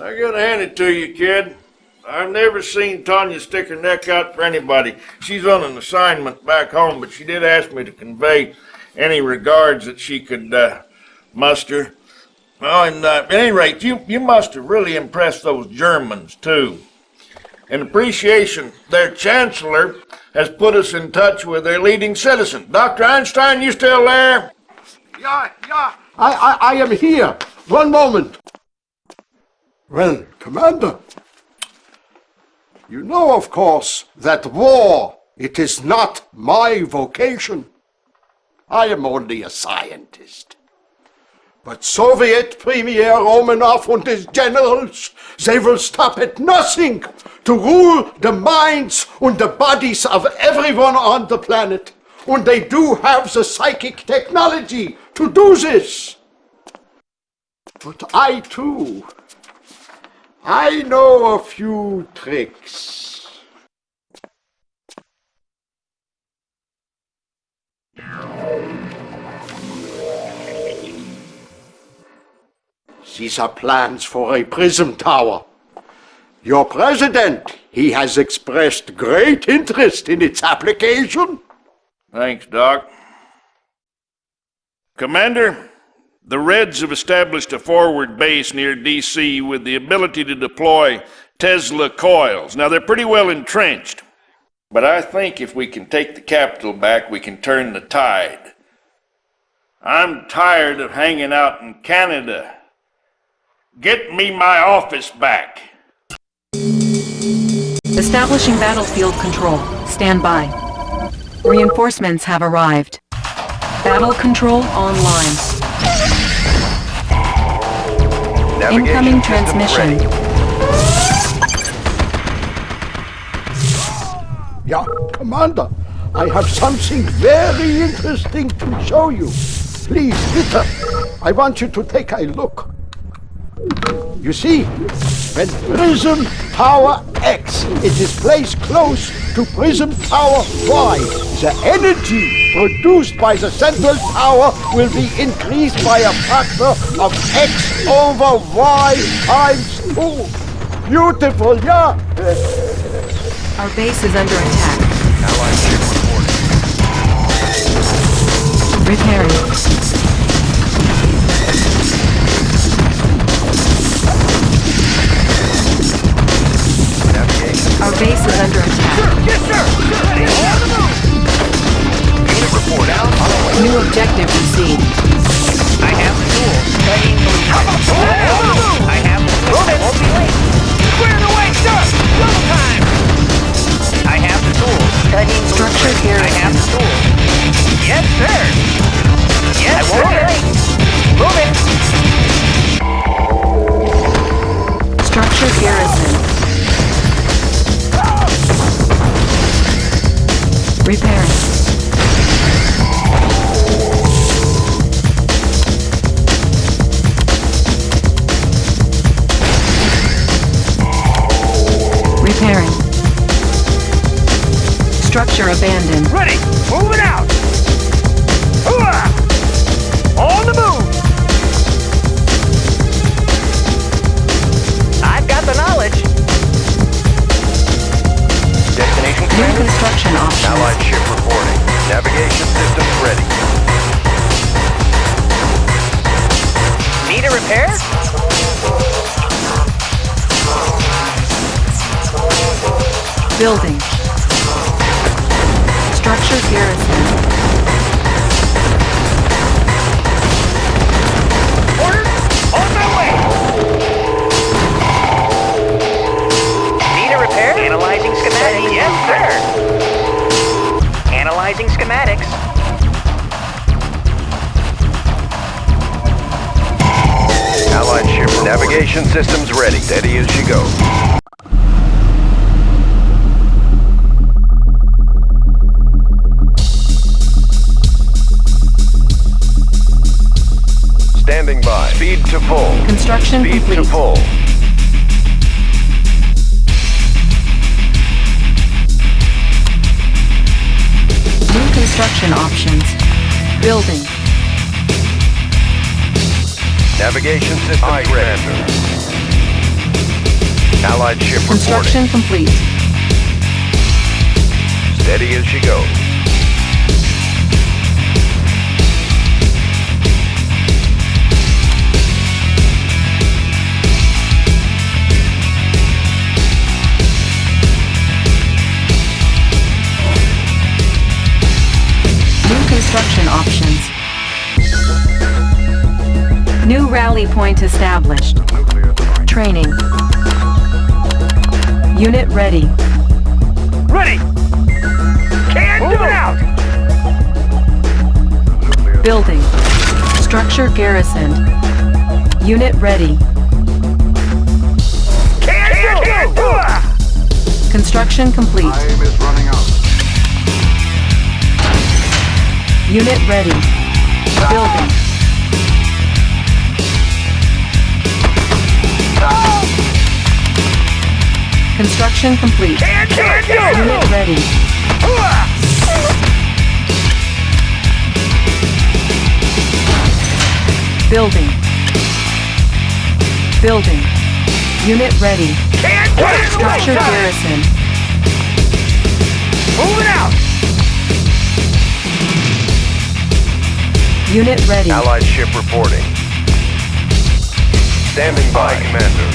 I gotta hand it to you, kid. I've never seen Tanya stick her neck out for anybody. She's on an assignment back home, but she did ask me to convey any regards that she could uh, muster. Well, and uh, at any rate, you, you must have really impressed those Germans, too. In appreciation, their chancellor has put us in touch with their leading citizen. Dr. Einstein, you still there? Yeah, yeah. I, I, I am here. One moment. Well, Commander, you know, of course, that war, it is not my vocation. I am only a scientist. But Soviet Premier Romanov and his generals, they will stop at nothing to rule the minds and the bodies of everyone on the planet. And they do have the psychic technology to do this. But I too, I know a few tricks. These are plans for a prism tower. Your president, he has expressed great interest in its application. Thanks, Doc. Commander, the Reds have established a forward base near D.C. with the ability to deploy Tesla coils. Now, they're pretty well entrenched, but I think if we can take the capital back, we can turn the tide. I'm tired of hanging out in Canada. Get me my office back. Establishing battlefield control. Stand by. Reinforcements have arrived. Battle control online. Navigation Incoming transmission. ready. Yeah, Commander, I have something very interesting to show you. Please, Peter, I want you to take a look. You see, when Prism Tower X it is placed close to Prism Tower Y, the energy produced by the central tower will be increased by a factor of X over Y times 2. Beautiful, yeah? Our base is under attack. Allied ship reporting. Repairing. Our base is under attack. Sir, Yes, sir! Ready. Report out. On the way. New objective received. I have the tools. Studying blueprints. On the move! I have the tools. Won't be late. Square away, sir! Double time! I have the tools. Studying Structure here I have the tools. Yes, sir. Yes, I won't sir. be late. Moving. Structure garrison. Repairing. Repairing. Structure abandoned. Ready! Moving out! Hooah! On the move! I've got the knowledge. Destination New commander? construction options. Allied ship reporting. Navigation systems ready. Need a repair? Building. Structure garrison. Order! On my way! Need a repair? Analyzing schematics. Yes, sir. Analyzing schematics. Allied ship navigation systems ready. Steady as she goes. Standing by. Speed to full. Construction Speed complete. to full. New construction options. Building. Navigation systems ready. Allied ship Construction complete. Steady as she goes. Construction options. New rally point established. Training. Unit ready. Ready! Can't do it out! Building. Structure garrisoned. Unit ready. Can't do it! Construction complete. Time is running out. Unit ready. Building. Construction complete. Can't do it! Unit ready. Building. Building. Unit ready. Can't do it! Structure garrison. Moving out! Unit ready. Allied ship reporting. Standing by, Commander.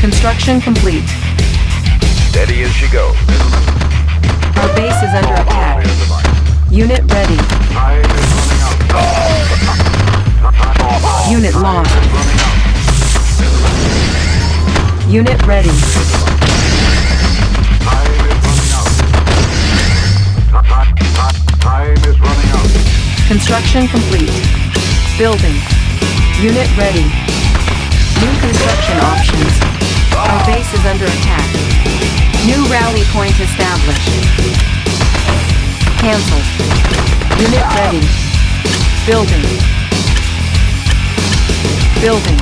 Construction complete. Steady as she goes. Our base is under attack. Unit ready. Time is running out. Unit lost. Unit ready. Construction complete. Building. Unit ready. New construction options. Our base is under attack. New rally point established. Cancel. Unit ready. Building. Building.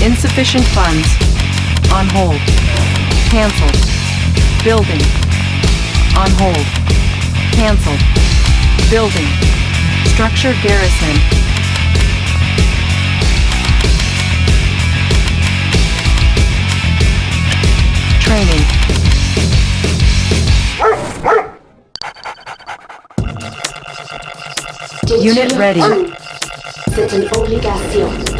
Insufficient funds. On hold. Cancelled. Building. On hold. Cancelled. Building. Structure garrison. Training. Unit ready. C'est une obligation.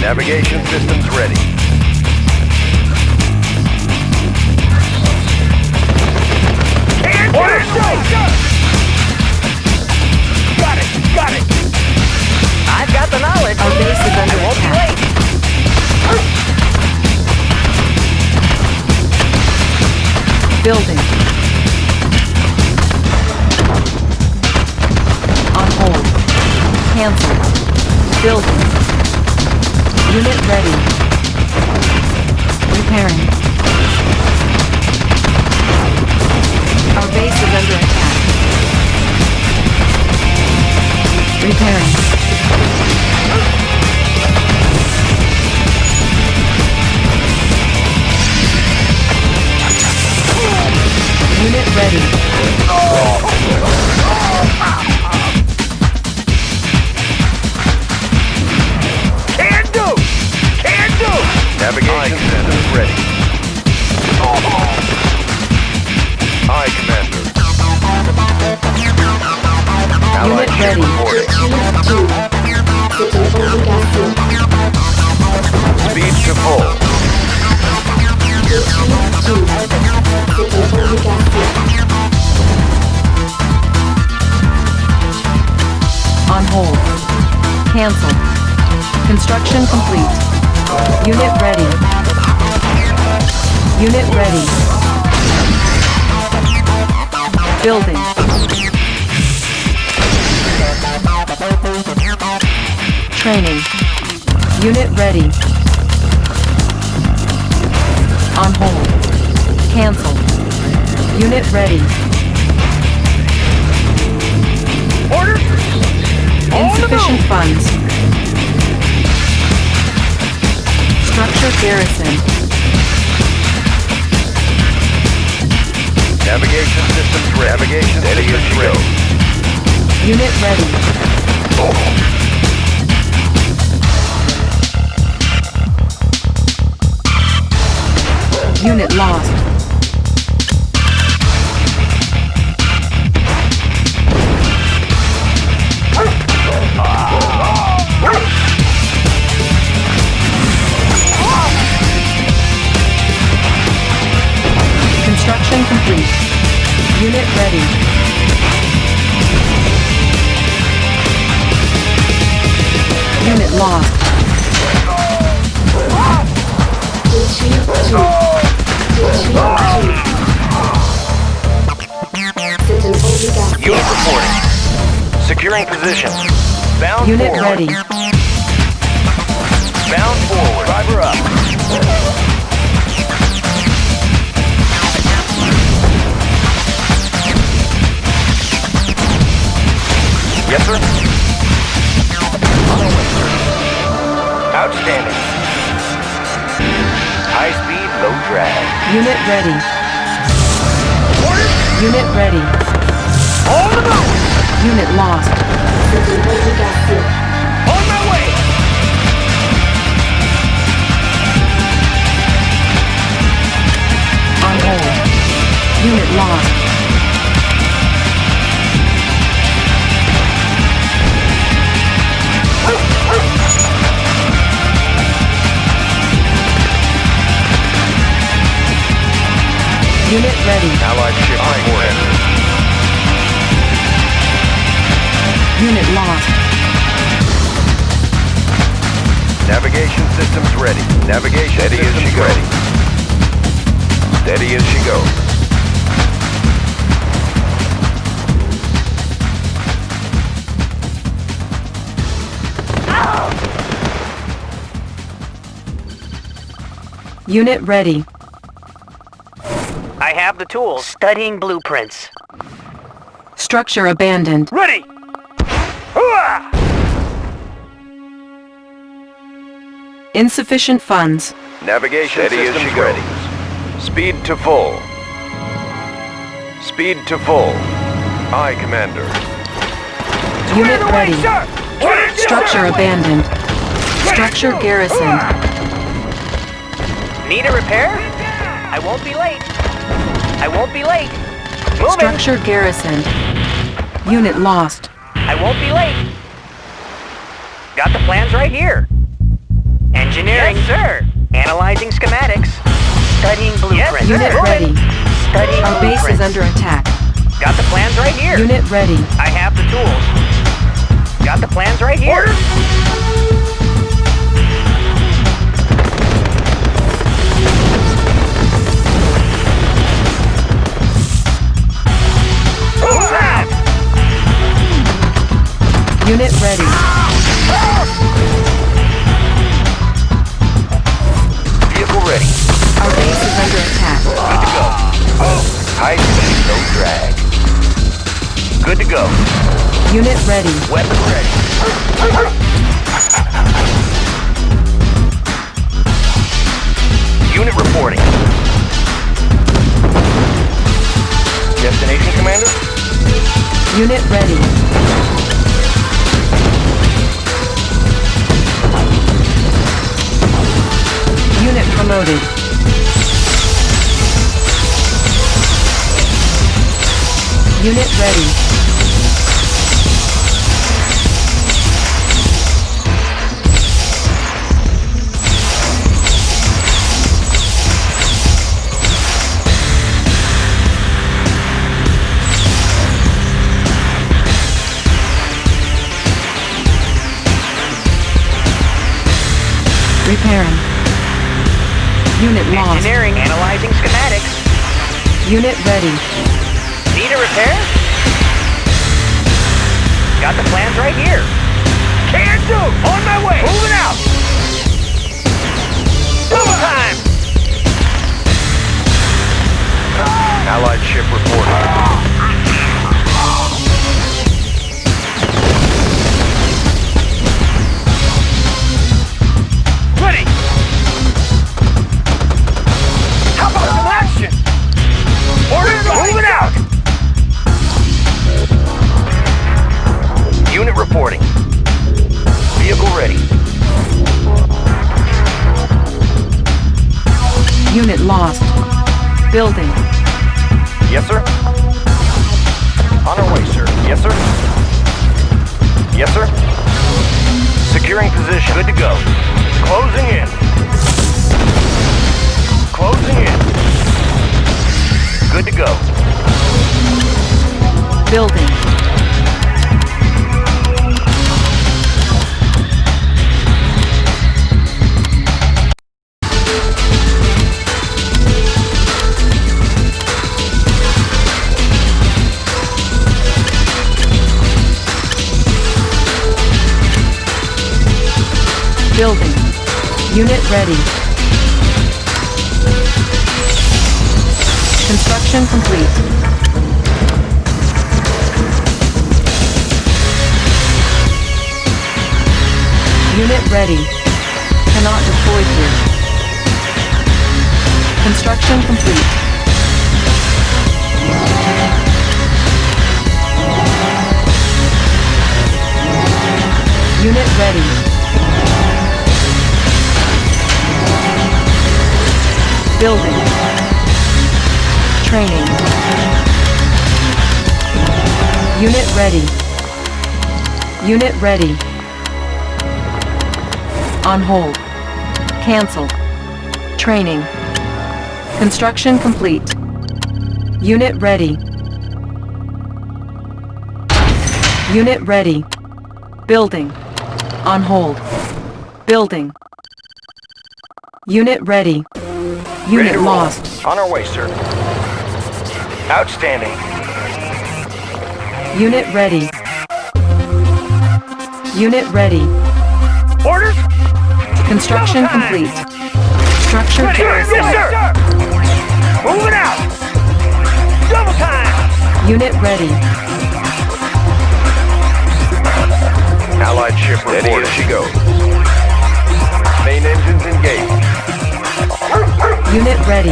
Navigation systems ready. Can't it! Got it! Got it! I've got the knowledge. Our base is I under won't be attack. late. Building. Cancel. Building. Unit ready. Repairing. Our base is under attack. Repairing. Unit ready. Navigation systems ready. Aye, Commander. Allied Unit ship ready. reporting. Détruire tout. C'est une obligation. Speed to full. Détruire tout. C'est une obligation. On hold. Cancel. Construction complete. Unit ready. Unit ready. Building. Training. Unit ready. On hold. Cancel. Unit ready. Order! Oh, Insufficient funds. Structure garrison. Navigation systems ready. Navigation ready systems ready. ready. Unit ready. Oh. Unit lost. Complete. Unit ready. Unit lost. Retreat two. Retreat two. C'est une obligation. Unit reporting. Securing position. Bound Unit forward. ready. Bound forward. Driver up. Yes, sir. On our way, sir. Outstanding. High speed, low drag. Unit ready. Unit ready. On the move! Unit lost. C'est une obligation. On my way! On hold. Unit lost. Ready. Allied ship reporting. Unit lost. Navigation systems ready. Navigation Steady systems as she ready. Steady as she goes. Unit ready. I have the tools. Studying blueprints. Structure abandoned. Ready! Insufficient funds. Navigation Steady systems ready. Speed to full. Speed to full. Aye, Commander. Unit ready. sir! Structure abandoned. Structure garrisoned. Need a repair? I won't be late. I won't be late. Moving. Structure garrisoned. Unit lost. I won't be late. Got the plans right here. Engineering. Yes, sir. Analyzing schematics. Studying blueprints. Unit ready. Studying Our base is under attack. Got the plans right here. Unit ready. I have the tools. Got the plans right here. Who's Unit ready. Vehicle ready. Our base is under attack. Good to go. High speed, no drag. Good to go. Unit ready. Weapon ready. Unit reporting. Destination, Commander? Unit ready. Unit promoted. Unit ready. Repairing. Unit lost. Engineering. Analyzing schematics. Unit ready. Need a repair? Got the plans right here. Can do. On my way. Moving out. Double time. Allied ship reporting. Lost. Building. Yes, sir. On our way, sir. Yes, sir. Yes, sir. Securing position. Good to go. Closing in. Closing in. Good to go. Building. Building. Unit ready. Construction complete. Unit ready. Cannot deploy here. Construction complete. Unit ready. Building. Training. Unit ready. Unit ready. On hold. Cancel. Training. Construction complete. Unit ready. Unit ready. Building. On hold. Building. Unit ready. Ready Unit to roll. lost. On our way, sir. Outstanding. Unit ready. Unit ready. Orders? Construction Double time. complete. Structure Yes, garrison. sir. Moving out. Double time. Unit ready. Allied ship reporting. Steady as she goes. Main engines engaged. Unit ready.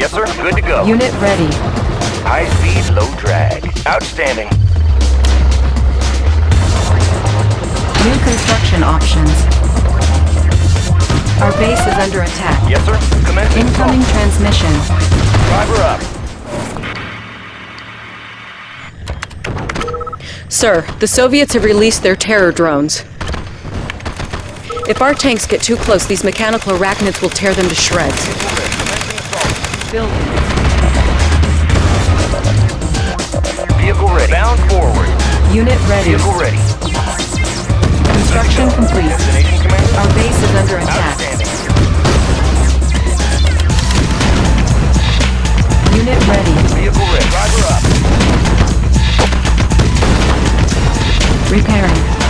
Yes, sir. Good to go. Unit ready. High speed, low drag. Outstanding. New construction options. Our base is under attack. Yes, sir. Commencing Incoming assault. transmission. Driver up. Sir, the Soviets have released their terror drones. If our tanks get too close, these mechanical arachnids will tear them to shreds. Vehicle ready. Bound forward. Unit ready. Vehicle ready. Construction complete. Our base is under attack. Unit ready. Vehicle ready. Driver up. Repairing.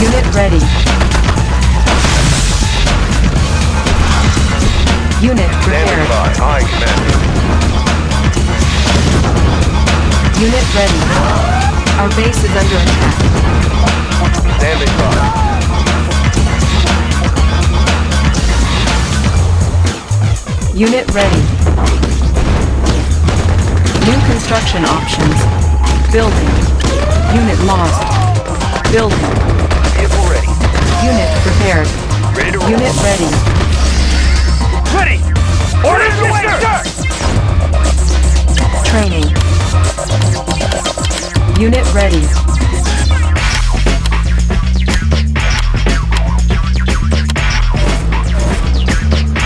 Unit ready. Unit Standing prepared. by. Aye, commander. Unit ready. Our base is under attack. Standing by. Unit ready. New construction options. Building. Unit lost. Building. Vehicle ready. Unit prepared. Ready to roll. Unit ready. ready. Orders away, sir. Training. Unit ready.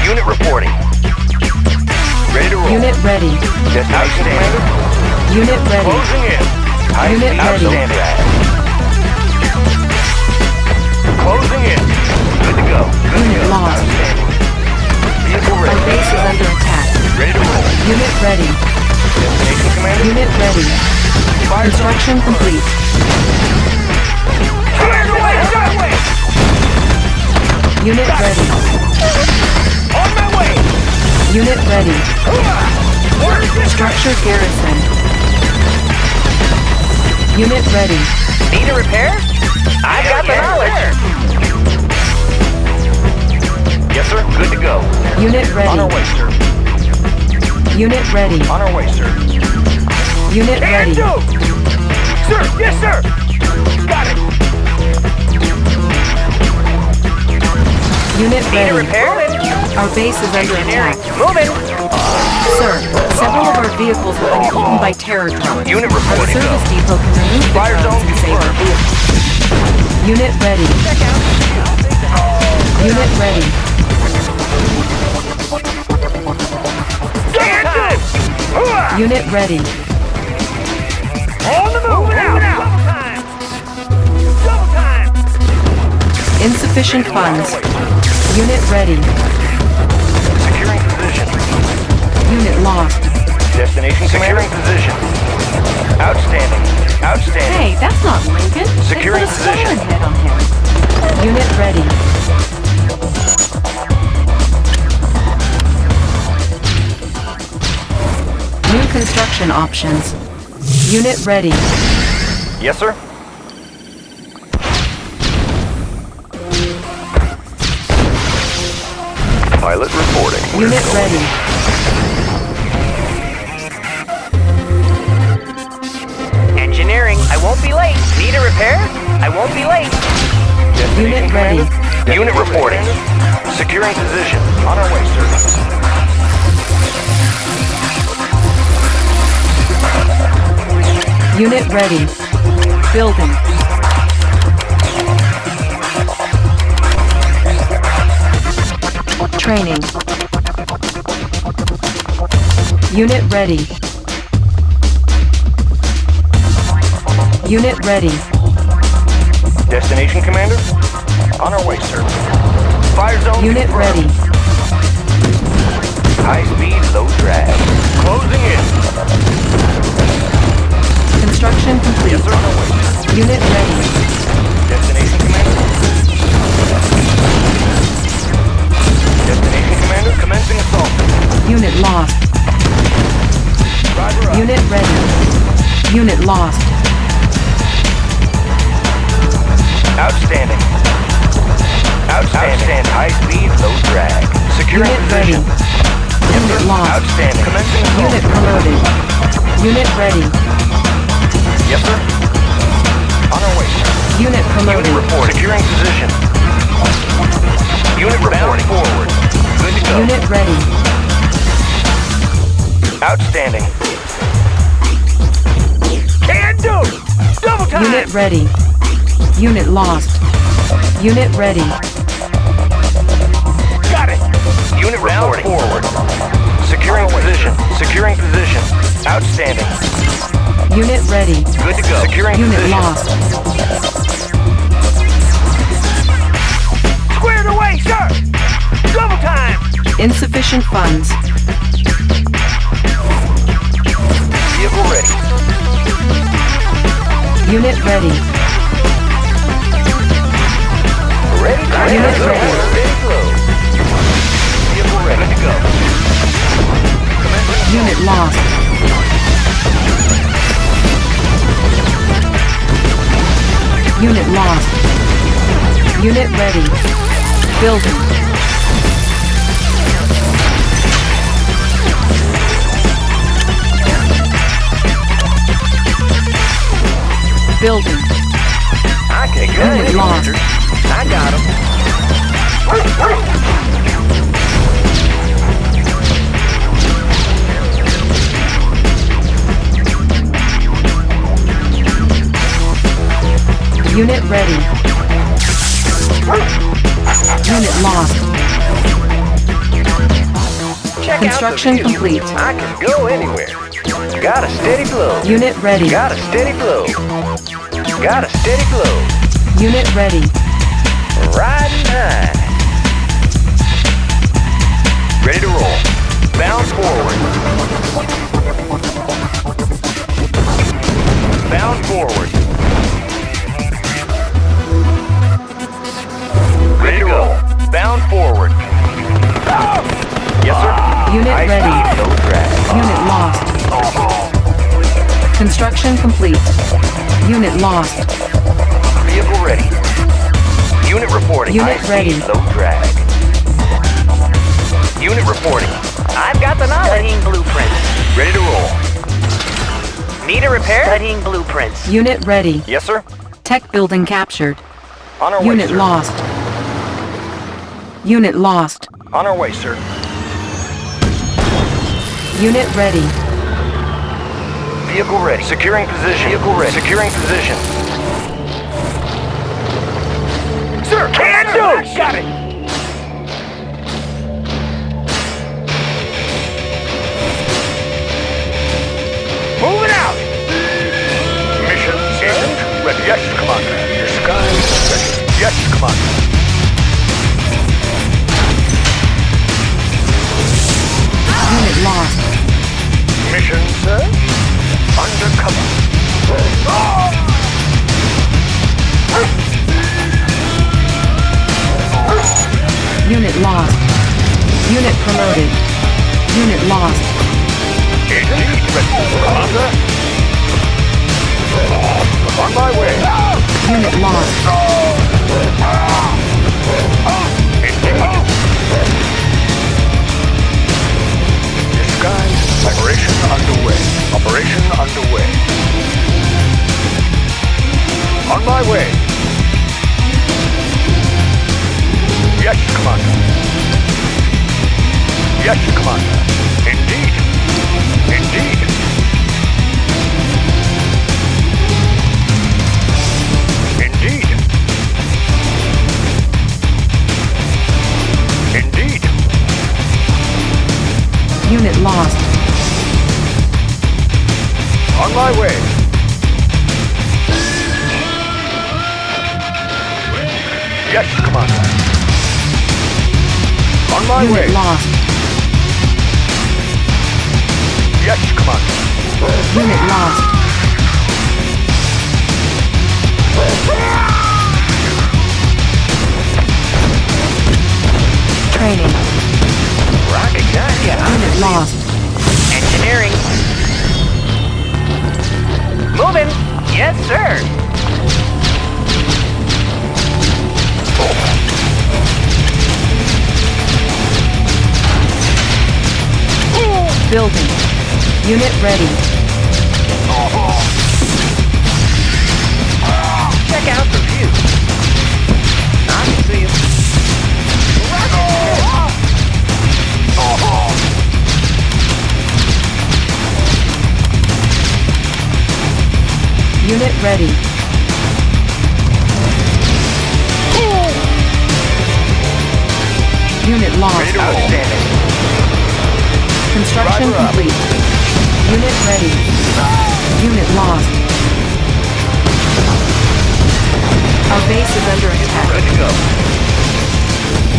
Unit reporting. Ready to roll. Unit ready. Destination commander. Unit ready. Closing in. Unit speed. ready. Outstanding. Closing in. Good to go. Good Unit go. lost. Outstanding. Vehicle Our base is under attack. Ready to roll. Unit ready. Destination commander. Unit ready. Construction complete. Cleared away, sir. Unit ready. On my way. Unit ready. Structure garrison. Unit ready. Need a repair? I've got the knowledge. Yes, sir. Good to go. Unit ready. On our way, sir. Unit ready. On our way, sir. Unit ready. do. Sir, yes, sir. Got it. Unit Need ready. repair? Our base is under attack. Moving. Sir, several of our vehicles have been eaten by terror drones. Unit Our reporting go. service depot can remove the Fire drones zone and save our vehicles. Unit ready. Check out. Unit ready. Unit ready. On the move. Moving out. Double time. Double time. Insufficient funds. Unit ready. Securing position. Unit lost. Destination Securing position. Outstanding. Outstanding. Hey, that's not Lincoln. Securing they put a position. head on him. Unit ready. New construction options. Unit ready. Yes, sir. Pilot reporting. Unit ready. Engineering. I won't be late. Need a repair? I won't be late. Unit ready. Unit reporting. Securing position. On our way, sir. Unit ready. Building. Training. Unit ready. Unit ready. Destination Commander. On our way, sir. Fire zone. Unit confirmed. ready. High speed, low drag. Closing in. Construction complete. Yes, sir. On way. Unit ready. Destination Commander. Destination Commander. Commencing assault. Unit lost. Driver up. Unit ready. Unit lost. Outstanding. Outstanding. Outstanding. High speed, low drag. Securing Unit position. ready. Unit lost. Outstanding. Commencing assault. Unit promoted. Unit ready. Yes, sir. On our way, sir. Unit Unit promoted. report. Securing position. Unit reporting. forward. Good to go. Unit ready. Outstanding. Can do. Double time. Unit ready. Unit lost. Unit ready. Got it. Unit reporting. forward. Securing position. Securing position. Outstanding. Unit ready. Good to go. Securing Unit position. lost. Squared away, sir. Double time. Insufficient funds. Vehicle ready. Unit ready. Ready to Unit go. ready. Ready. Vehicle ready. Good to go. Unit lost. Unit lost. Unit ready. Building. Building. I can. Unit lost. I got him. Unit ready. Unit lost. Check Construction out the view. complete. I can go anywhere. Got a steady flow. Unit ready. Got a steady flow. Got a steady flow. Unit ready. Riding high. Ready to roll. Bound forward. Bound forward. Bound forward. Yes, sir. Unit High ready. no. Unit lost. Construction complete. Unit lost. Vehicle ready. Unit reporting. Unit High ready. Speed, low drag. Unit reporting. I've got the knowledge. Studying blueprints. Ready to roll. Need a repair? Studying blueprints. Unit ready. Yes, sir. Tech building captured. On our way, Unit sir. lost. Unit lost. On our way, sir. Unit ready. Vehicle ready. Securing position. Vehicle ready. Securing position. Sir, can do. Got it. Moving out. Mission agent ready. Yes, Commander. Your sky is ready. Yes, Commander. Lost. Mission, sir? Undercover. Unit lost. Unit promoted. Unit lost. Agent. Commander. On my way. Unit lost. Indeed. Operation underway. Operation underway. On my way. Yes, Commander. Yes, Commander. Indeed. Indeed. Indeed. Indeed. Unit lost. On my way. Yes, Commander. On my Unit way. lost. Yes, Commander. Unit lost. Unit ready.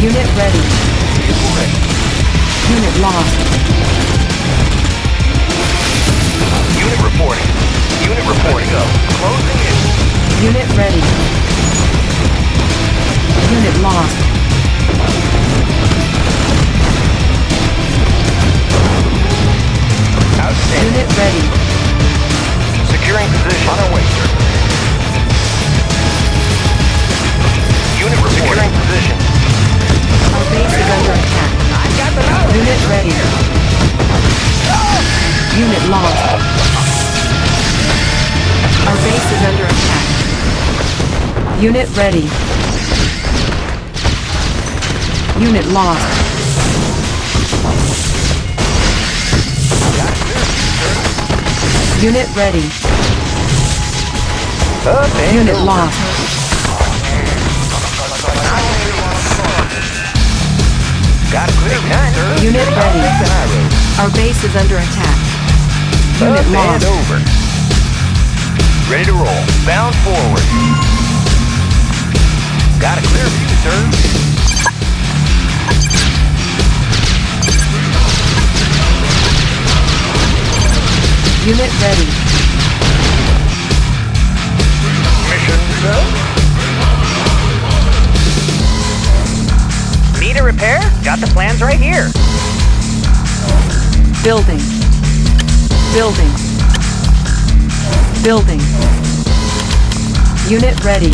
Unit ready. Unit lost. Unit reporting. Unit reporting. Go. Closing in. Unit ready. Unit lost. Outstanding. Unit ready. Securing position. On our way, sir. Unit reporting. Securing position. Our base is under attack. Unit ready. Unit lost. Our base is under attack. Unit ready. Unit lost. Unit ready. Unit lost. Got a clear view. Unit ready. Back to high road. Our base is under attack. Unit Up lost. over. Ready to roll. Bound forward. Got a clear view, sir. Unit ready. Mission, sir. Need a repair? Got the plans right here. Building. Building. Building. Unit ready.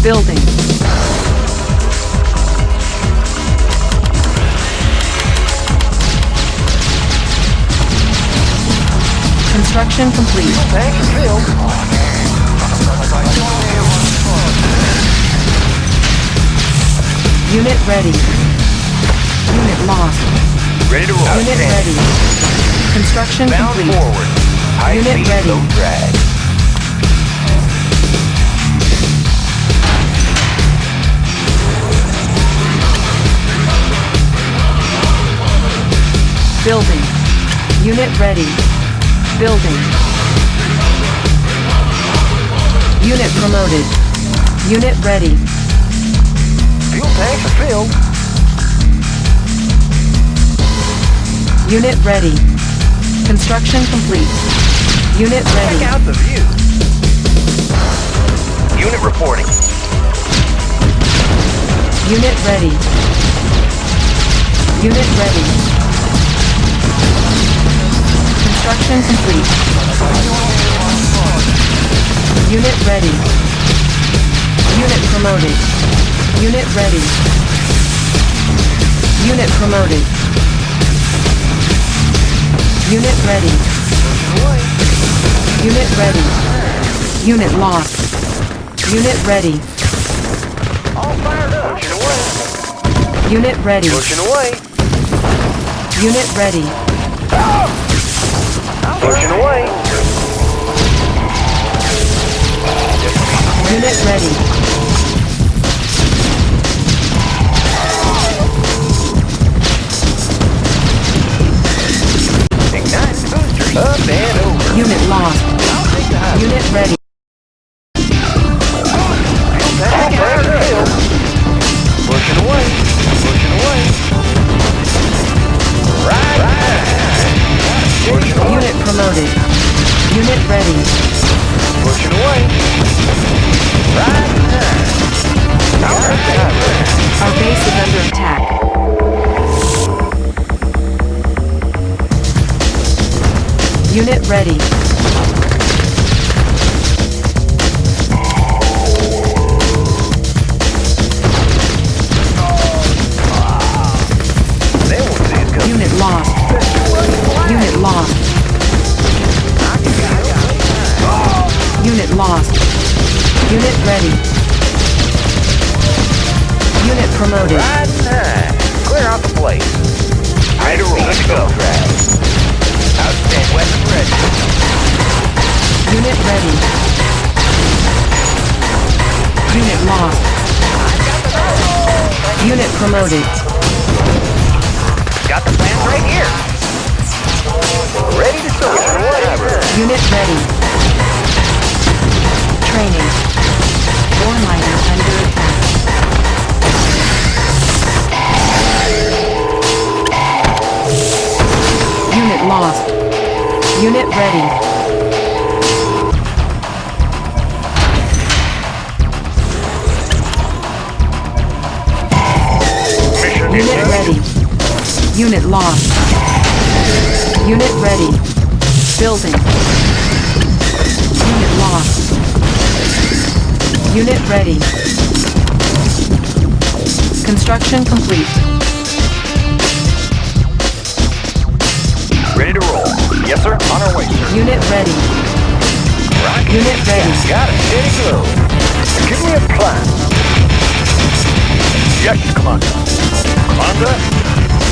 Building. Construction complete. Unit ready. Unit lost. Ready to roll. Unit ready. Construction Bound complete. forward. High Unit ready. low drag. Building. Unit ready. Building. Unit promoted. Unit ready. Fuel tanks are filled. Unit ready. Construction complete. Unit ready. Check out the view. Unit reporting. Unit ready. Unit ready. Construction complete. Unit ready. Unit promoted. Unit ready. Unit promoted. Unit ready. Unit ready. Unit lost. Unit ready. All fired up. Pushing away. Unit ready. Pushing away. Unit ready. Pushing away. Unit ready.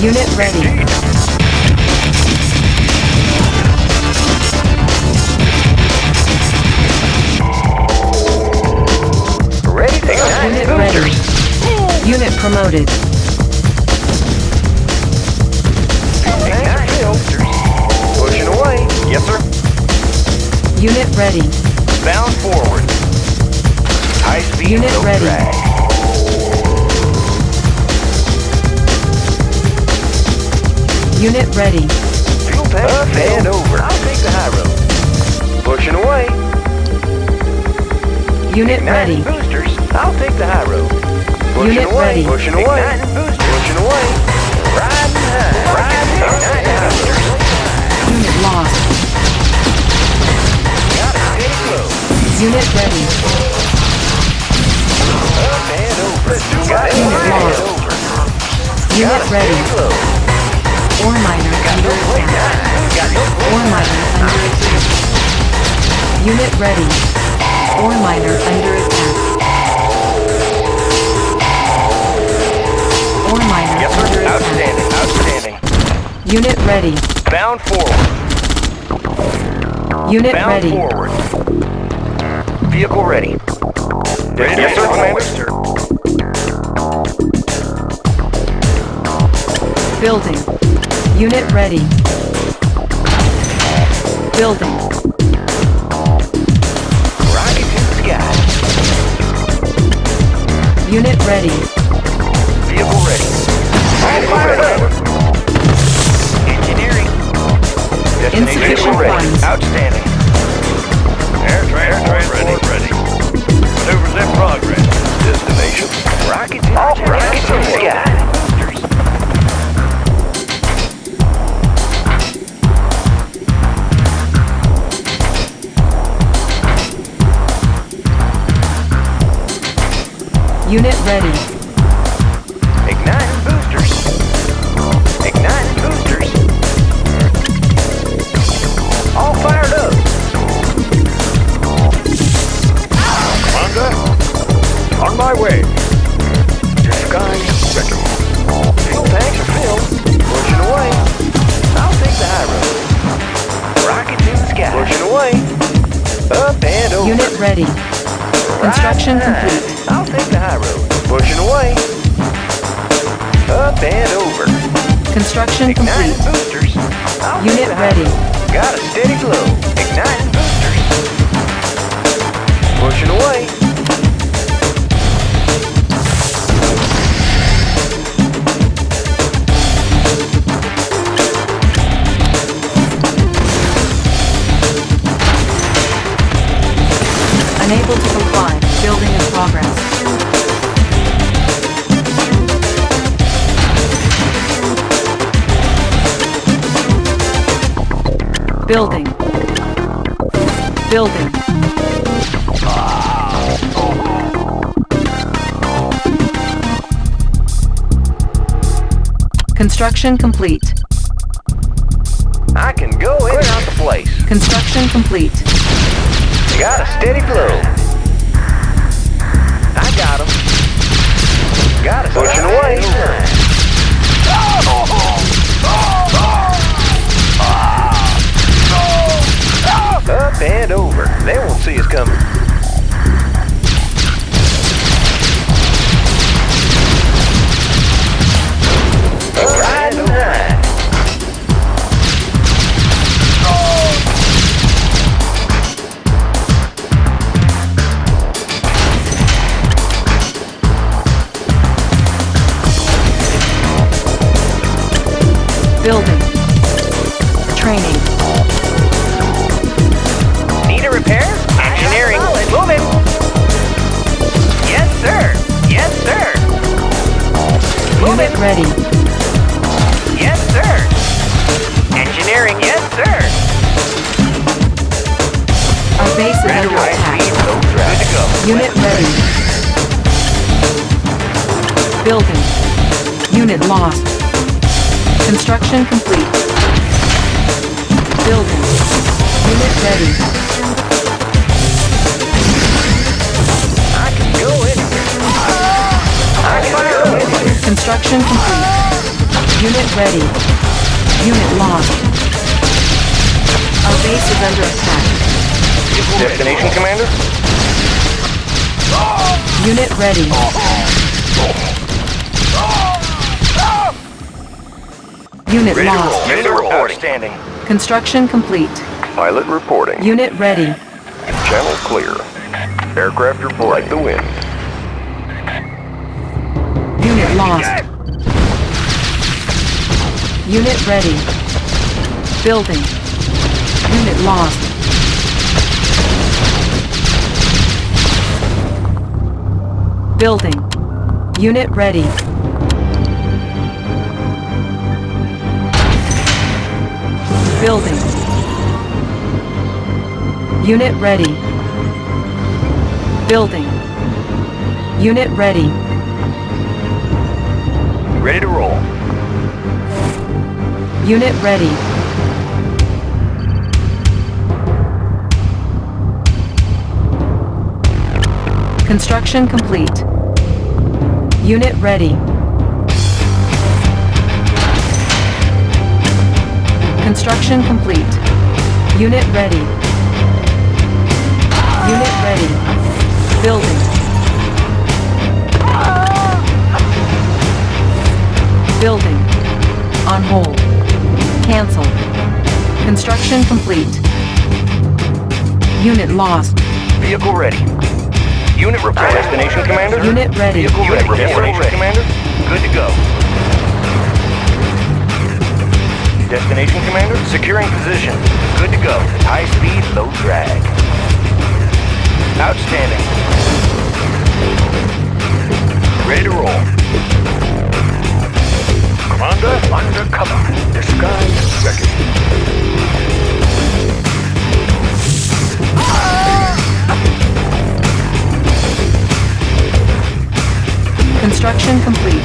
Unit ready. Ready to ignite Unit ready. Unit promoted. Ignite boosters. Pushing away. Yes, sir. Unit ready. Bound forward. High speed, Unit ready. drag. Unit ready. Fuel tank up and over. I'll take the high road. Pushing away. Unit ready. Igniting boosters. I'll take the high road. Pushing Unit away. ready. Pushing away. Igniting boosters. Pushing away. Riding high. Riding high. boosters. Unit lost. Got a steady flow. Unit ready. Up and over. Got it Unit lost. Unit ready. Ore miner under attack. Ore miner under attack. Unit ready. Ore miner under attack. Ore miner yes, under outstanding, attack. Outstanding. Unit ready. Bound forward. Unit Bound ready. forward. Vehicle ready. Ready yes, sir, Commander. Building. Unit ready. Building. Rocket to the sky. Unit ready. Vehicle ready. Vehicle ready. Engineering. Destination Insufficient ready. funds. Outstanding. Air transport ready. ready. Maneuvers in progress. Destination. Rocket to, rocket to the sky. Unit ready. Construction complete. I can go in and out the place. Construction complete. Got a steady flow. I got him. Got it. Pushing away. Up and over. They won't see us coming. Ready. Yes, sir. Engineering. Yes, sir. Our base is under attack. speed, no traffic. Good to go. Unit ready. Building. Unit lost. Construction complete. Building. Unit ready. Construction complete. Unit ready. Unit lost. Our base is under attack. Destination, Commander? Unit ready. Unit Ready to roll. lost. Ready to roll. Outstanding. Construction complete. Pilot reporting. Unit ready. Channel clear. Aircraft report like the wind. Lost. Unit ready. Building. Unit lost. Building. Unit ready. Building. Unit ready. Building. Unit ready. Unit ready. Construction complete. Unit ready. Construction complete. Unit ready. Unit ready. Building. Building. On hold. Cancel. Construction complete. Unit lost. Vehicle ready. Unit report. Ah. Destination, Commander? Unit ready. Vehicle ready. Destination, Commander? Good to go. Destination, Commander? Securing position. Good to go. High speed, low drag. Outstanding. Ready to roll. Commander, undercover. Disguise ready. Construction complete.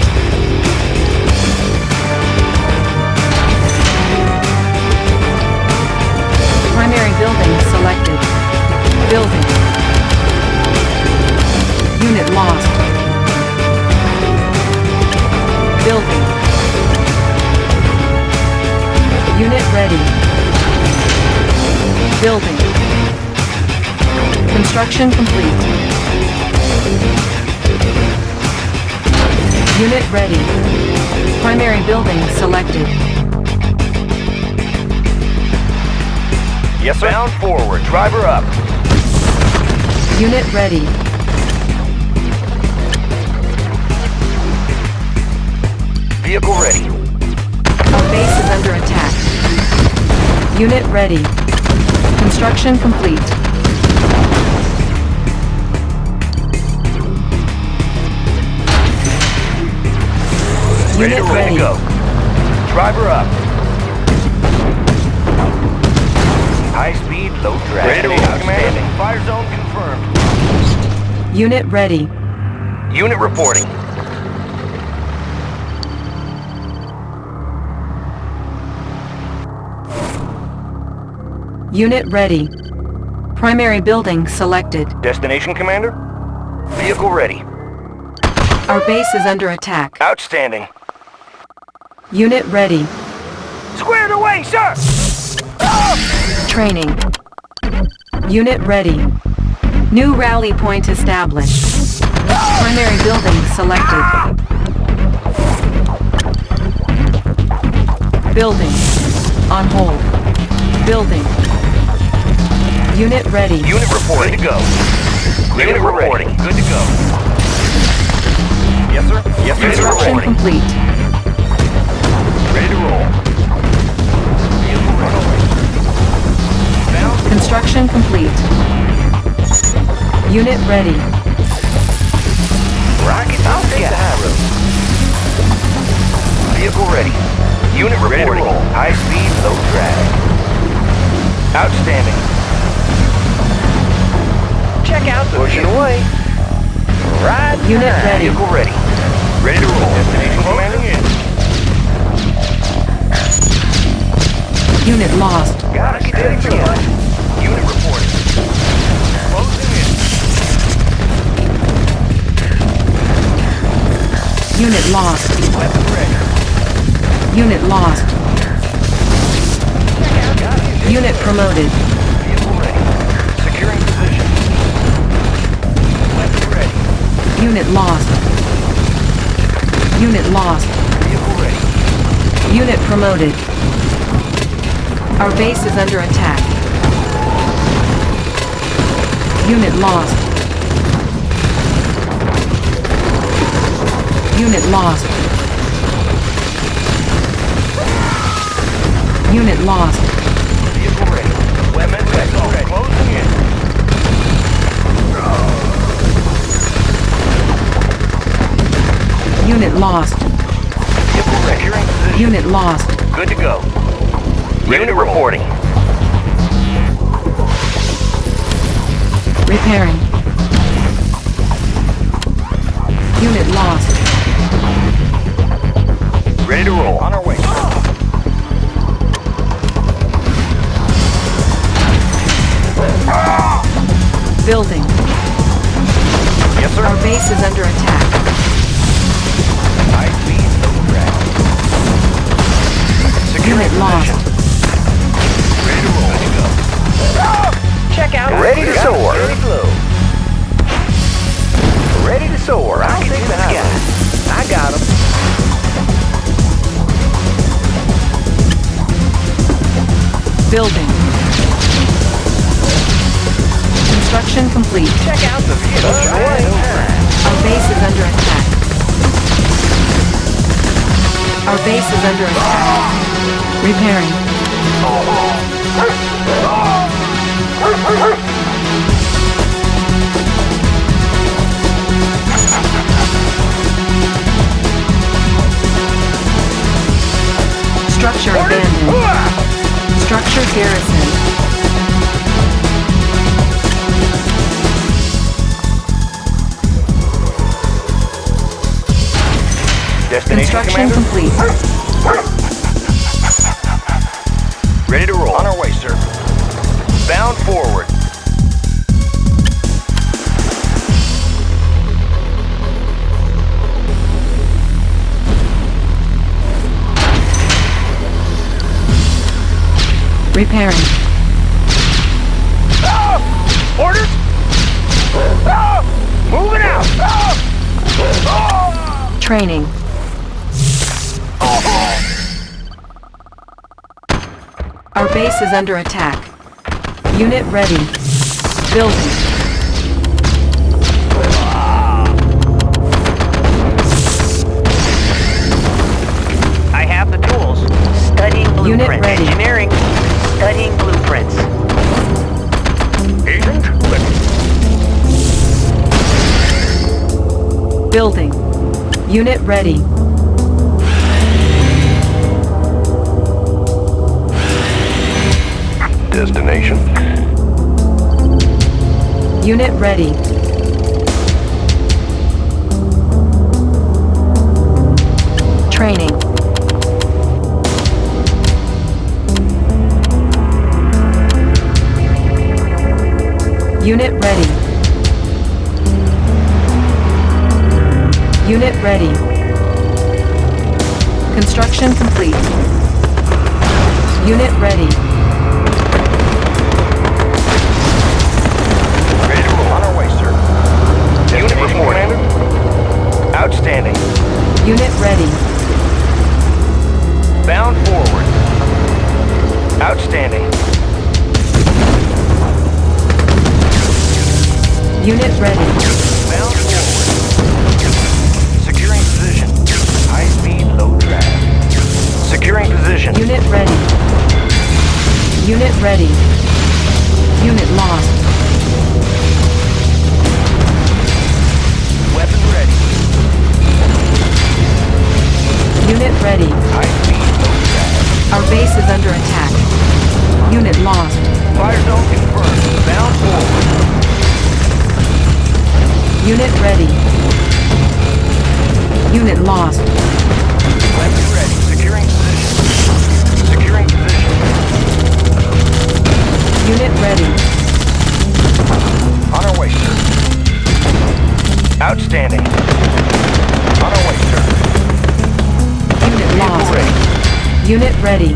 Primary building selected. Building. Unit lost. Building. Unit ready. Building. Construction complete. Unit ready. Primary building selected. Yes, sir. Bound forward. Driver up. Unit ready. Vehicle ready. Our base is under attack. Unit ready. Construction complete. Ready Unit ready ready. to go. Driver up. High speed, low drag. Ready to roll. Commanding. Fire zone confirmed. Unit ready. Unit reporting. Unit ready. Primary building selected. Destination, Commander? Vehicle ready. Our base is under attack. Outstanding. Unit ready. Squared away, sir! Training. Unit ready. New rally point established. Primary building selected. Building. On hold. Building. Unit ready. Unit reporting. Good to go. Unit reporting. Good to go. Yes, sir. Yes, sir. Construction reporting. complete. Ready to roll. Vehicle ready. Construction complete. Unit ready. Rocket I'll the high road. Vehicle ready. Unit reporting. Ready High speed, low drag. Outstanding. Check out the Pushing away. Right Unit behind. ready. Vehicle ready. Ready to roll. Destination commanding in. Unit lost. Gotta get ready for it. Unit reporting. Closing in. Unit lost. Weapon ready. Unit lost. Unit promoted. Vehicle ready. Securing Unit lost. Unit lost. Unit promoted. Our base is under attack. Unit lost. Unit lost. Unit lost. Unit lost. Vehicle ready. Securing position. Unit lost. Good to go. Unit reporting. Repairing. Unit lost. Ready to roll. On our way. Building. Yes, sir. Our base is under attack. Unit lost. Ready to roll. Ready to go. Check out. Ready to soar. Ready to soar. I'll take the high I got him. Building. Construction complete. Check out the view. Our base is under attack. Our base is under attack. Repairing. Structure abandoned. Structure garrison. Destination, Construction complete. On our way, sir. Bound forward. Repairing. Orders? Ah! Moving out! Ah! Training. Our base is under attack. Unit ready. Building. I have the tools. Studying Unit blueprints. ready. Engineering. Studying blueprints. Agent, Building. Unit ready. Destination. Unit ready. Training. Unit ready. Unit ready. Construction complete. Unit ready. 40. Outstanding. Unit ready. Bound forward. Outstanding. Unit ready. Bound forward. Securing position. High speed, low drag. Securing position. Unit ready. Unit ready. Unit lost. Unit ready. High speed, low drag. Our base is under attack. Unit lost. Fire zone confirmed. Bound forward. Unit ready. Unit lost. Weapon ready. Securing position. Securing position. Unit ready. On our way, sir. Outstanding. On our way, sir. Unit lost. ready. Unit ready.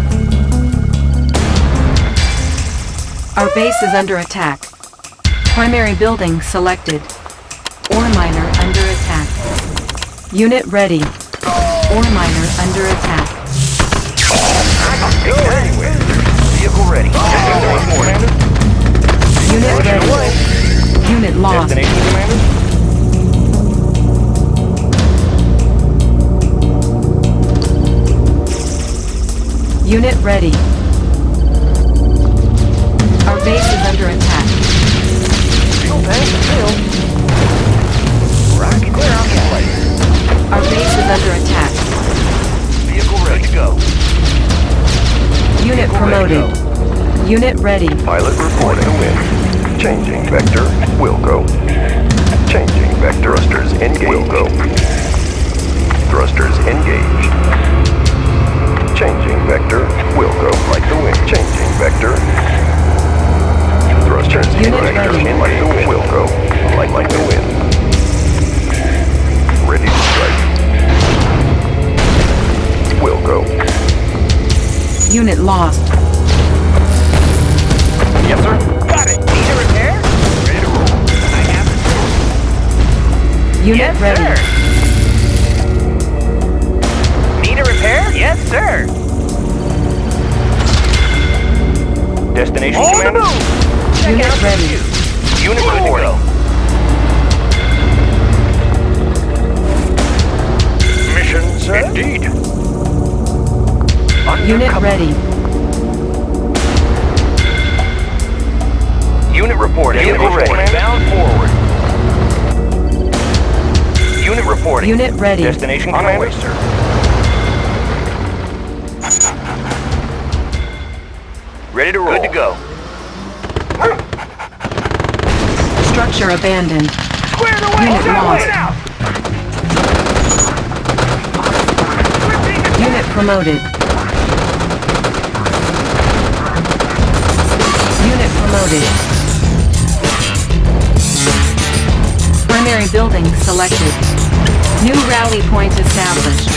Our base is under attack. Primary building selected. Ore miner under attack. Unit ready. Ore miner under attack. Go anywhere. Vehicle ready. Unit ready. Unit lost. Unit ready. Our base is under attack. Oh, Fuel tanks are. Rocket clear on the place. Our base is under attack. Vehicle ready to go. Unit Vehicle ready to promoted. Unit ready. Pilot reporting a. Changing vector. Will go. Changing vector. Thrusters engaged. Will go. Thrusters engaged. Changing vector. Will go. Like the wind. Changing vector. Thrusters engaged. ready. Like the wind. Will go. Like like the wind. Ready to strike. Will go. Unit lost. Yes, sir. Got it. Need a repair? Ready to roll. I have the tools. Unit yes, ready. sir. Repair? Yes, sir. Destination, On Commander? Unit ready. Unit reporting. Mission, sir? Indeed. Unit ready. Unit reporting. Unit ready. Bound forward. Unit reporting. Unit ready. Destination, Commander? sir. Ready to roll. Good to go. Structure abandoned. Squared away! Unit lost. Unit promoted. Unit promoted. Primary building selected. New rally point established.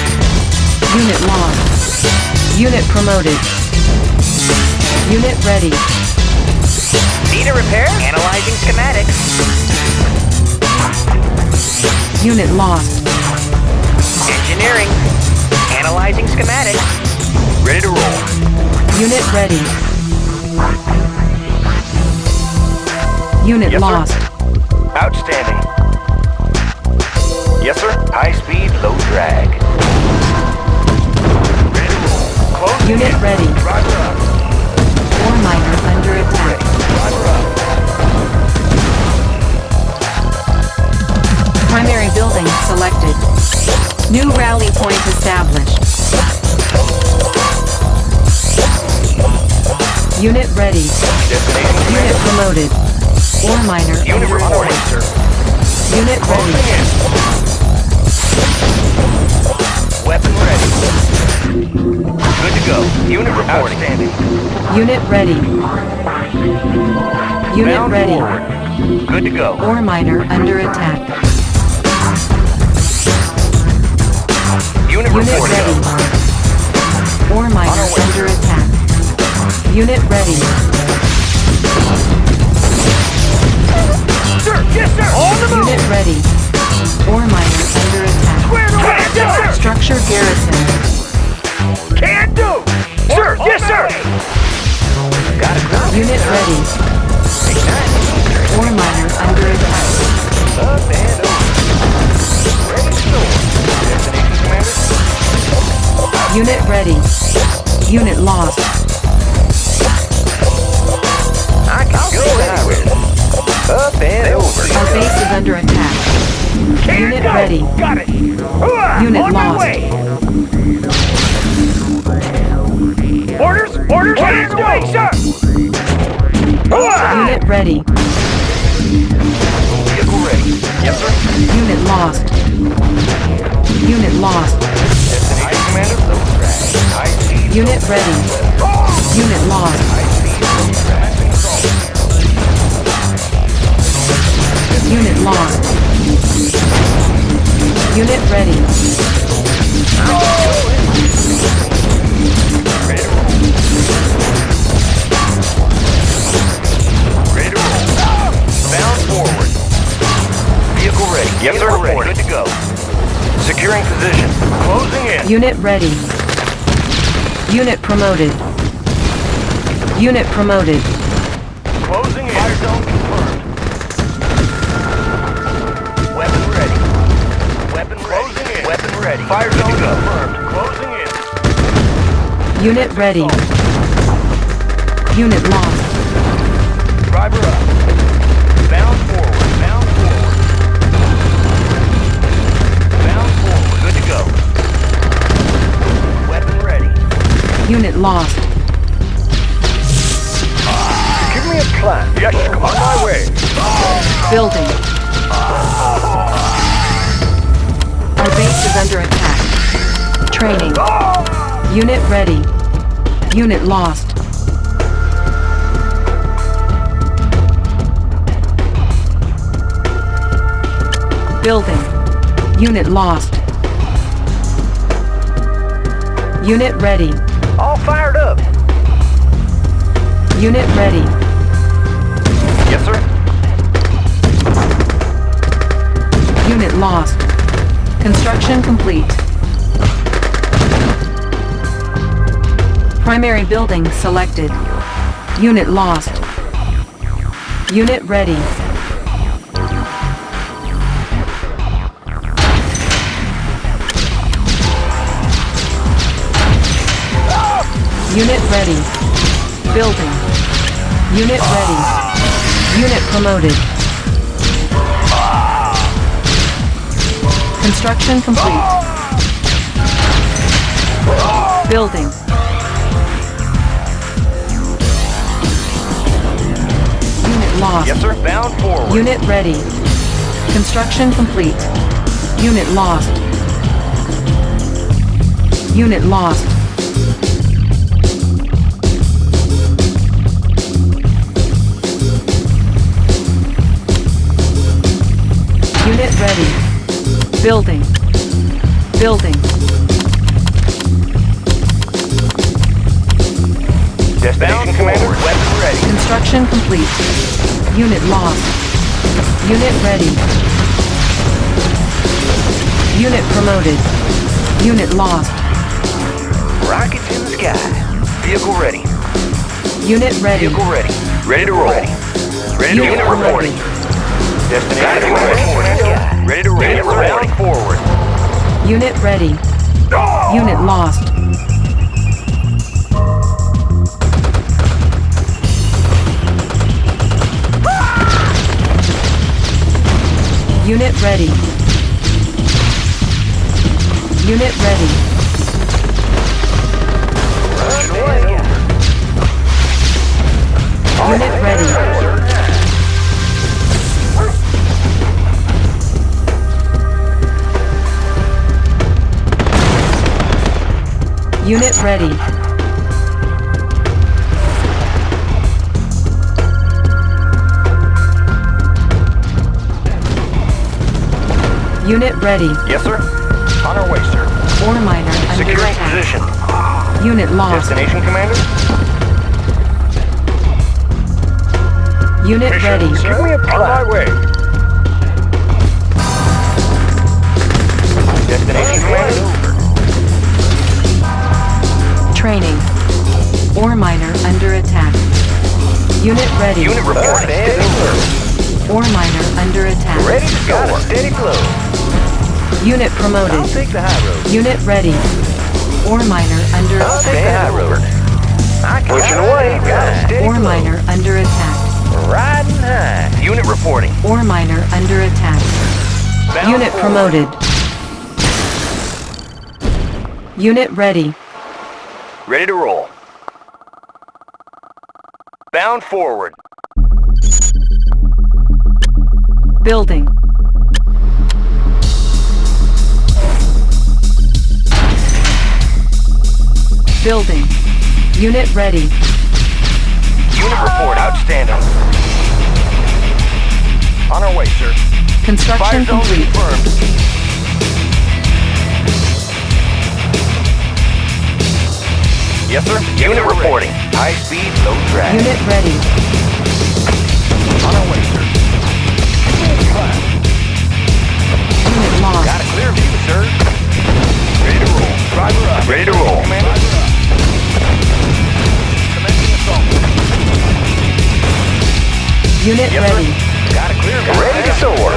Unit lost. Unit promoted. Unit ready. Need a repair? Analyzing schematics. Unit lost. Engineering. Analyzing schematics. Ready to roll. Unit ready. Unit Yes, sir. lost. Outstanding. Yes, sir. High speed, low drag. Ready to roll. Close. Unit ready. Driver Ore miner under attack. Primary building selected. New rally point established. Unit ready. Unit promoted. Ore miner Unit under reporting, attack. sir. Unit ready. In. Weapon ready. Good to go. Unit reporting. Outstanding. Unit ready. Unit Bound ready. forward. Good to go. Ore miner under attack. Unit Unit reporting. ready. Ore miner under attack. Unit ready. Sir, yes, sir! On the move! Unit ready. Ore miner under attack. Squared away! Yes, sir! Structure garrison. Can do! Sir, yes, sir! Got it. Got. Unit ready. Ore miner under attack. Up and over. Ready to go. Destination, Commander. Unit ready. Unit lost. I can go anywhere. Up and over. Our base is under attack. Can Unit do! ready. Got it! Hooah! Unit On my lost. way! Orders! Orders! Orders away, sir! Hooah! Unit ready. Vehicle ready. Yes, sir. Unit lost. Unit lost. Destination, Commander. Low drag. High speed. Unit ready. Unit lost. Unit lost. Unit ready. Ready to roll. Ready to. Bound forward. Vehicle ready. Yes, sir. Ready. Good to go. Securing position. Closing in. Unit ready. Unit promoted. Unit promoted. Fire zone confirmed. Closing in. Unit ready. Unit lost. Driver up. Bound forward. Bound forward. Bound forward. Good to go. Weapon ready. Unit lost. Give me a plan. Yes, come on my way. Building. Our base is under attack. Training. Unit ready. Unit lost. Building. Unit lost. Unit ready. All fired up. Unit ready. Yes, sir. Unit lost. Construction complete. Primary building selected. Unit lost. Unit ready. Unit ready. Building. Unit ready. Unit promoted. Construction complete. Building. Unit lost. Yes, sir. Bound forward. Unit ready. Construction complete. Unit lost. Unit lost. Building. Building. Destination commander. Weapon ready. Construction complete. Unit lost. Unit ready. Unit promoted. Unit lost. Rockets in the sky. Vehicle ready. Unit ready. Vehicle ready. Ready to roll. Ready, ready to Unit roll. reporting. Destination ready. Ready to roll. Ready to forward. Unit ready. Unit lost. Unit ready. Unit ready. Unit ready. Unit ready. Unit ready. Yes, sir. On our way, sir. Ore miner under Securing attack. position. Unit lost. Destination commander. Unit ready. Give me a On my way. Destination commander. Training. Ore miner under attack. Unit ready. Unit report. Ore miner under attack. Ready to go. Got steady flow. Unit promoted. I'll promoted. take the high road. Unit ready. Ore miner under I'll take the high road. I can Pushing away. Got a steady Ore miner under attack. Riding high. Unit reporting. Ore miner under attack. Bound Unit forward. promoted. Unit ready. Ready to roll. Bound forward. Building. Building. Unit ready. Unit report. Outstanding. On our way, sir. Fire Construction zone complete. confirmed. Yes, sir. Unit reporting. High speed, low drag. Unit ready. On our way, sir. Unit lost. Got a clear view, sir. Ready to roll. Driver up. Ready to roll. Commander. Commencing assault. Unit Yes, ready. sir. Got a clear view. Ready to soar.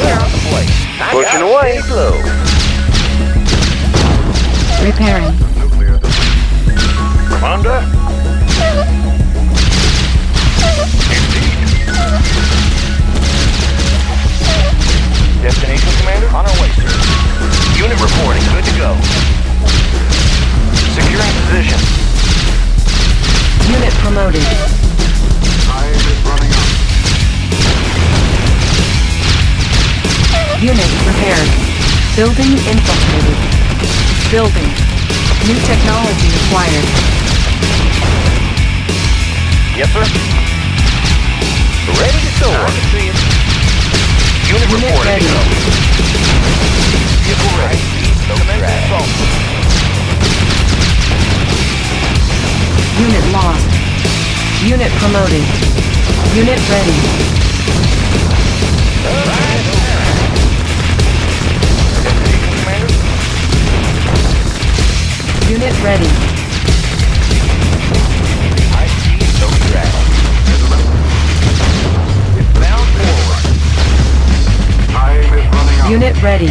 Clear out the place. Pushing away. Slow. Repairing. Commander. Destination, Commander? On our way, sir. Unit reporting. Good to go. Securing position. Unit promoted. Time is running out. Unit repaired. Building infiltrated. Building. New technology acquired. Yes, sir. Ready to soar. Unit, Unit reporting. ready. go. Vehicle ready. Commence assault. Unit lost. Unit promoted. Unit ready. Destination, Unit ready. Time is. Unit ready.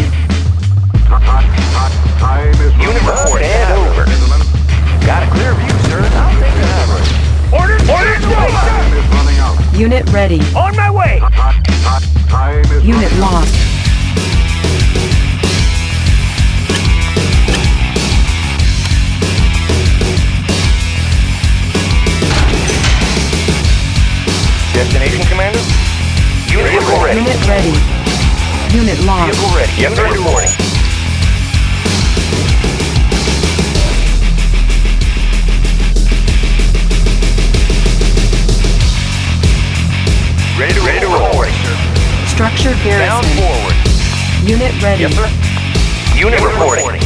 Unit report over. Got a clear view, sir. I'll take. Orders Orders sir! Time is running out. Unit ready. On my way! Time is Unit lost. Vehicle ready. Unit ready. Unit lost. Vehicle ready. Yes, sir. Reporting. Ready to, ready to roll. Reporting, sir. Structure Down garrison. forward. Unit ready. Yes, sir. Unit, reporting.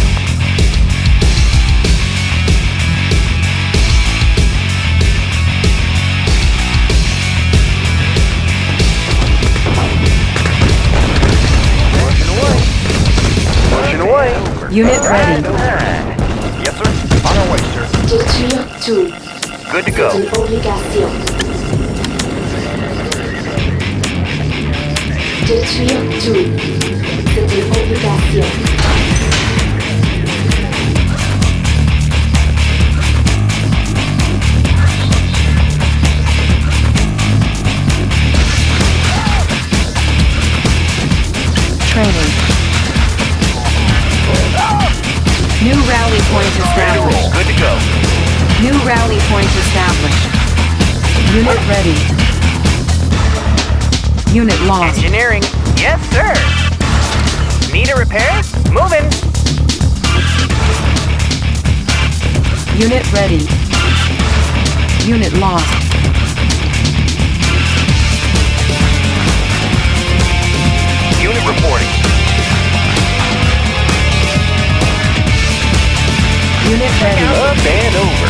Away. Unit ready. Yes, sir. On our way, sir. Détruire tout. Good to go. une obligation. Détruire tout. Point Ready to roll. established. Good to go. New rally point established. Unit ready. Unit lost. Engineering. Yes, sir. Need a repair? Moving. Unit ready. Unit lost. Unit ready. Up and over.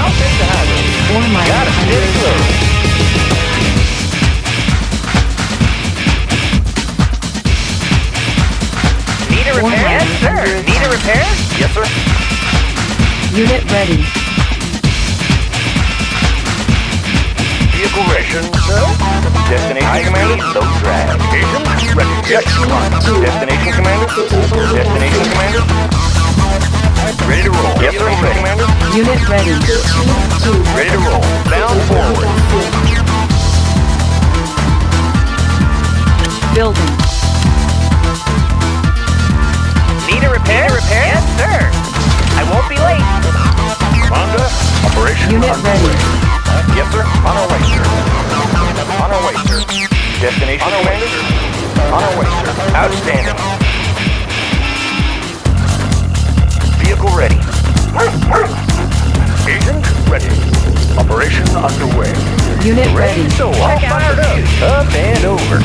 I'll take the high road. Ore miner Got a steady flow. Need a repair? Yes, sir. Need a repair? Yes, sir. Unit ready. Vehicle ready. Destination commander. Low drag. Agent ready. Yes. Destination commander. Destination commander. Ready to roll. Yes, sir. Commander. Unit ready. Détruire tout. Ready to roll. C'est Bound forward. Building. Need a repair? Need a repair? Yes, sir. I won't be late. Honda. Operation. Unit ready. Yes, sir. On our way, sir. On our way, sir. Destination, commander. On our way, sir. Outstanding. Vehicle ready. Agent ready. Operation underway. Unit ready. Ready, so all fired up. Up and over.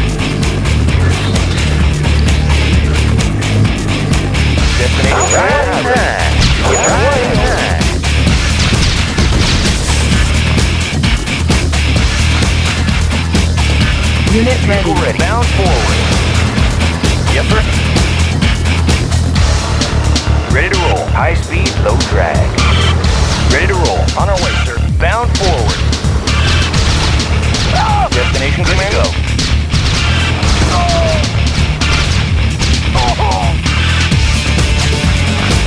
Destination right, right. Right, right. Unit ready. Vehicle ready. Bound forward. Yes, sir. Ready to roll. High speed, low drag. Ready to roll. On our way, sir. Bound forward. Destination command. Go.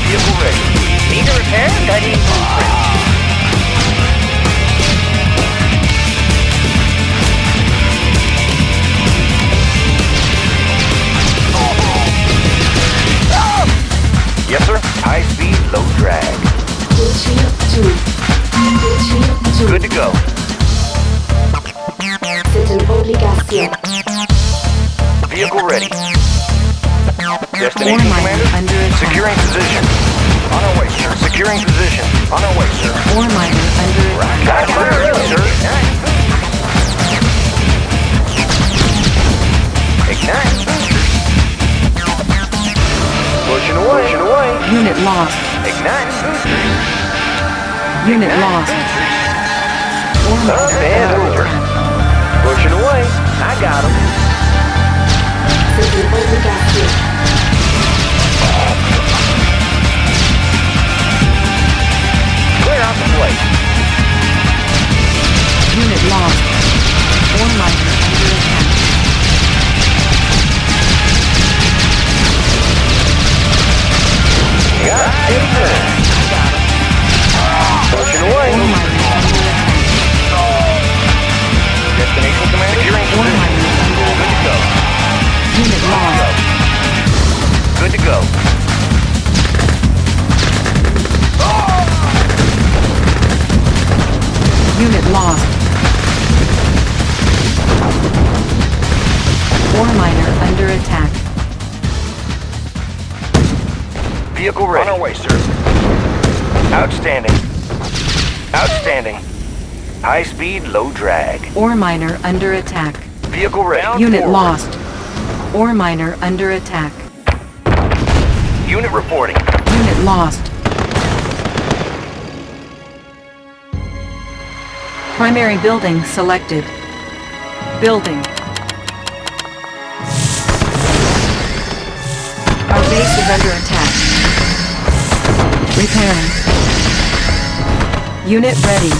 Vehicle ready. Need a repair? Studying blueprint. Yes, sir. High speed, low drag. Détruire tout. Détruire tout. Good to go. C'est une obligation. Vehicle ready. Destination commander. Securing position. On our way, sir. Securing position. On our way, sir. Ore miner under attack. Sir. Ignite. Pushing away. Pushing away. Unit lost. Ignite. Unit lost. Up and over. Pushing away. I got him. Clear out the place. Unit lost. Ore miner Pushing away. Destination command Good to go. Vehicle ready. On our way, sir. Outstanding. Outstanding. High speed, low drag. Ore miner under attack. Vehicle ready. Unit Forward. lost. Ore miner under attack. Unit reporting. Unit lost. Primary building selected. Building. Repairing. Unit ready.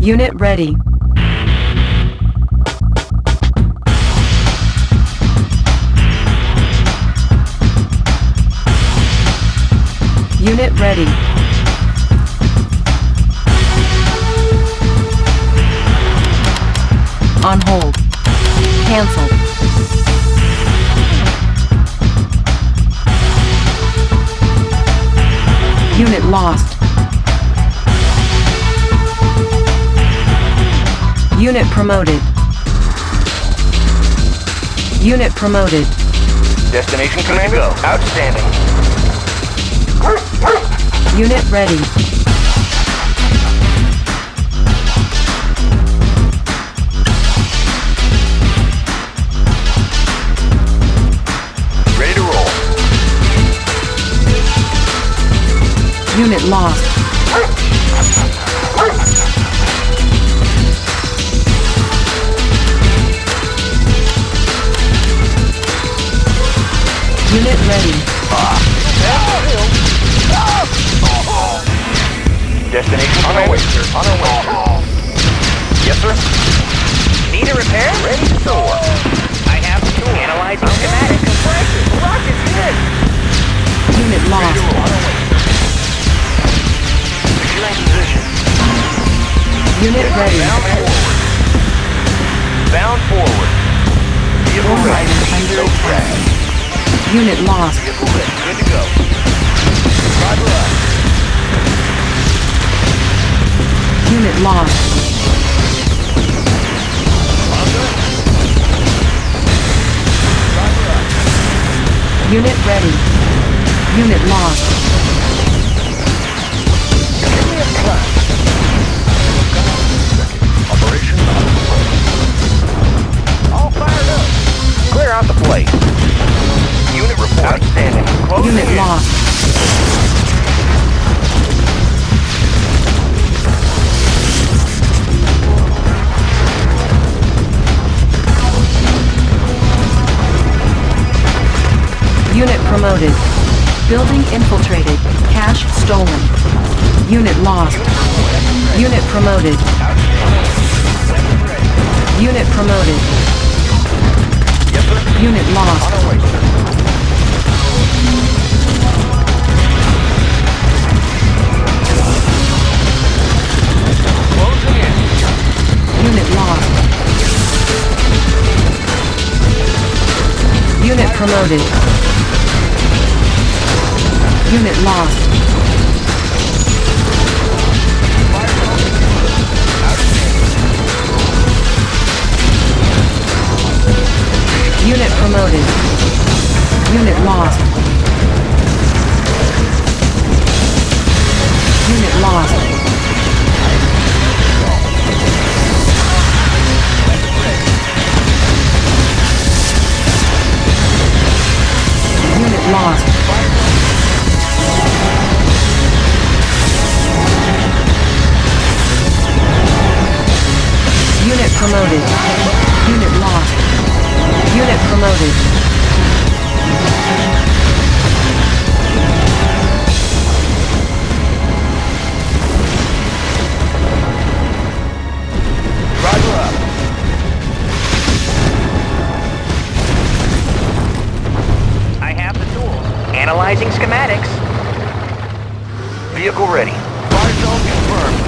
Unit ready. Unit ready. Cancelled. Unit lost. Unit promoted. Unit promoted. Destination commander. Go. Outstanding. Unit. Ready Unit lost. Unit ready. Destination on our way, sir. On our way, sir. Yes, sir. Need a repair? Ready to soar. I have the tool. Analyzing schematics. Rocket's hit. Unit lost. Position. Unit ready. Bound forward. Bound forward. Vehicle Ore ready. under attack. Unit lost. Vehicle ready. Good to go. Roger up. Unit lost. Unit ready. Unit lost. Operation All fired up. Clear out the plate. Unit report. Unit lost. Unit promoted. Building infiltrated. Cash stolen. Unit lost. Unit promoted. Unit promoted. Unit lost. Unit lost. Unit promoted. Unit lost. Unit promoted. Unit lost. Unit lost. Unit lost. Unit promoted promoted. Roger up. I have the tools. Analyzing schematics. Vehicle ready. Fire zone confirmed.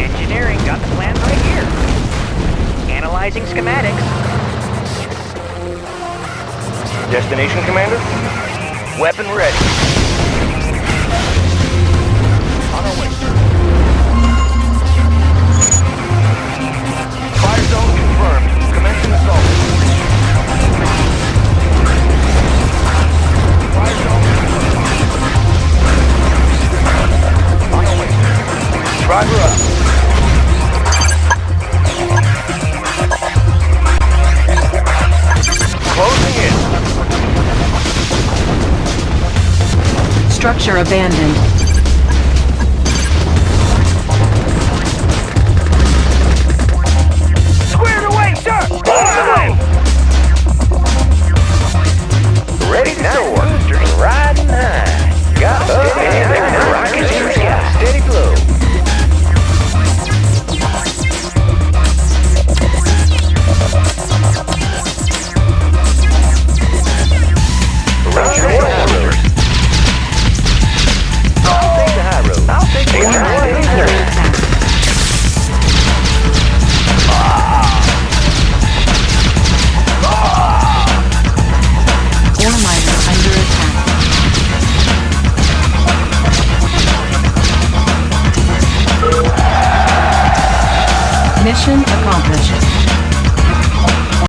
Engineering got the plan right here. Analyzing schematics. Destination, Commander? Weapon ready. On our way. Fire zone confirmed. Commencing assault. On our way. Driver up. Structure abandoned. Squared away, sir! Ready to soar.